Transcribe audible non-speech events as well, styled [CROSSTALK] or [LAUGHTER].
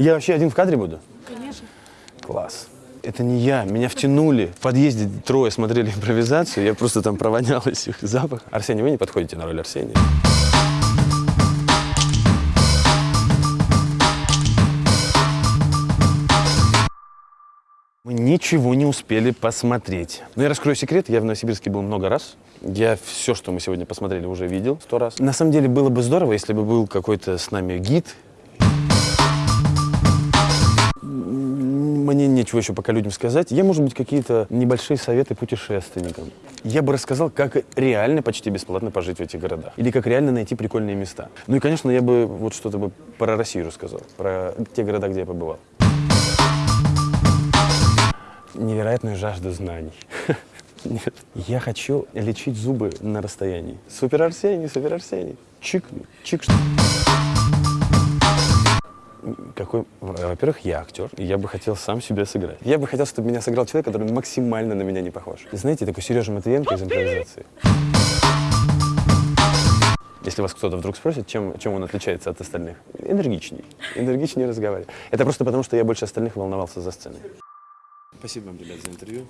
Я вообще один в кадре буду? Конечно. Класс. Это не я, меня втянули. В подъезде трое смотрели импровизацию, я просто там провонялась их запах. Арсений, вы не подходите на роль Арсения. Мы ничего не успели посмотреть. Но я раскрою секрет, я в Новосибирске был много раз. Я все, что мы сегодня посмотрели, уже видел сто раз. На самом деле было бы здорово, если бы был какой-то с нами гид. Нечего еще пока людям сказать. Я, может быть, какие-то небольшие советы путешественникам. Я бы рассказал, как реально почти бесплатно пожить в этих городах. Или как реально найти прикольные места. Ну и, конечно, я бы вот что-то бы про Россию рассказал. Про те города, где я побывал невероятную жажду знаний. [LAUGHS] Нет. Я хочу лечить зубы на расстоянии. Супер Арсений, супер Арсений. Чик, чик. Какой, во-первых, я актер, и я бы хотел сам себя сыграть. Я бы хотел, чтобы меня сыграл человек, который максимально на меня не похож. Знаете, такой Сережа Матвиенко из импровизации. Если вас кто-то вдруг спросит, чем, чем он отличается от остальных, энергичней. Энергичнее разговаривать. Это просто потому, что я больше остальных волновался за сценой. Спасибо вам, ребят, за интервью.